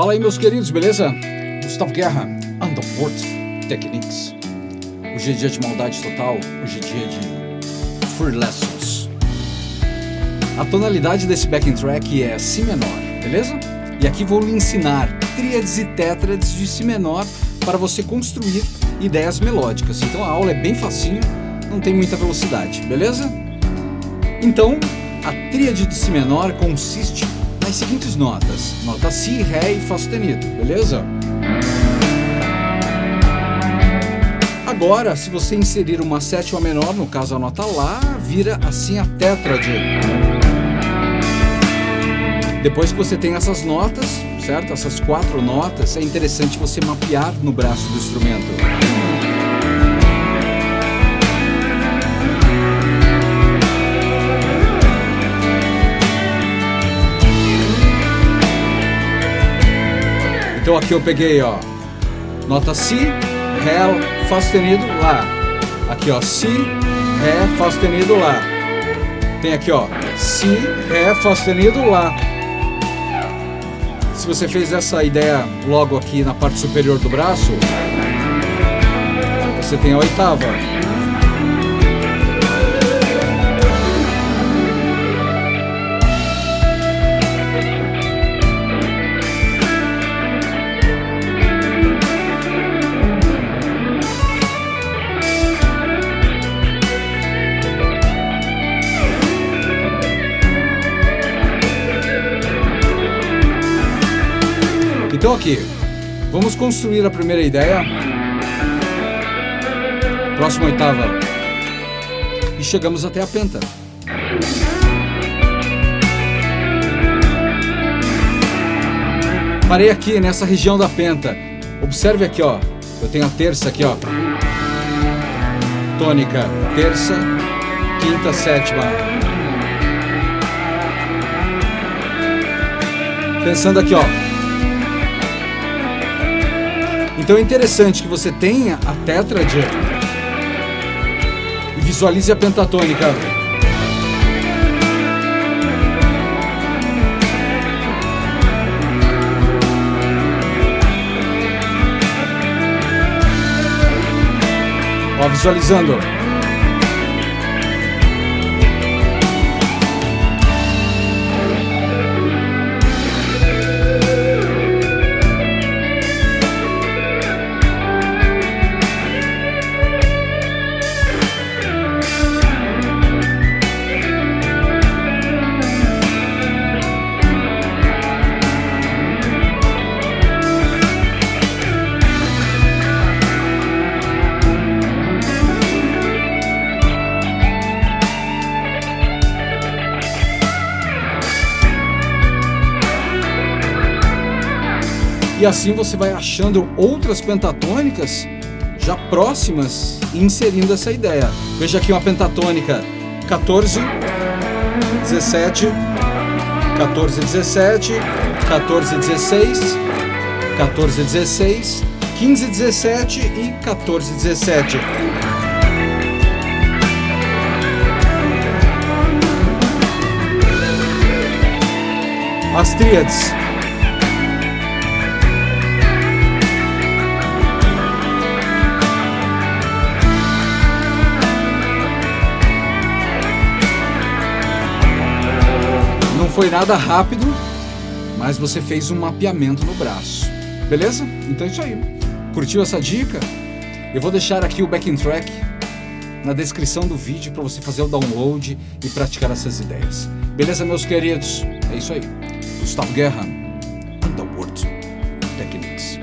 Fala aí, meus queridos, beleza? Gustavo Guerra, Underworld Techniques. Hoje é dia de maldade total, hoje é dia de Free Lessons. A tonalidade desse backing track é Si menor, beleza? E aqui vou lhe ensinar tríades e tétrades de Si menor para você construir ideias melódicas. Então a aula é bem facinho, não tem muita velocidade, beleza? Então, a tríade de Si menor consiste nas seguintes notas: nota Si, Ré e Fá sustenido, beleza? Agora, se você inserir uma sétima menor, no caso a nota Lá, vira assim a tétrade. Depois que você tem essas notas, certo? Essas quatro notas, é interessante você mapear no braço do instrumento. Então aqui eu peguei, ó, nota Si, Ré, Fá sustenido, Lá. Aqui, ó, Si, Ré, Fá sustenido, Lá. Tem aqui, ó, Si, Ré, Fá sustenido, Lá. Se você fez essa ideia logo aqui na parte superior do braço, você tem a oitava. Então aqui, vamos construir a primeira ideia. Próxima oitava. E chegamos até a penta. Parei aqui nessa região da penta. Observe aqui, ó. Eu tenho a terça aqui, ó. Tônica, terça, quinta, sétima. Pensando aqui, ó. Então é interessante que você tenha a tétrade e visualize a pentatônica. Ó, visualizando. E assim você vai achando outras pentatônicas já próximas e inserindo essa ideia. Veja aqui uma pentatônica 14, 17, 14, 17, 14, 16, 14, 16, 15, 17 e 14, 17. As tríades. Foi nada rápido, mas você fez um mapeamento no braço. Beleza? Então é isso aí. Curtiu essa dica? Eu vou deixar aqui o backing track na descrição do vídeo para você fazer o download e praticar essas ideias. Beleza, meus queridos? É isso aí. Gustavo Guerra, Underworld Techniques.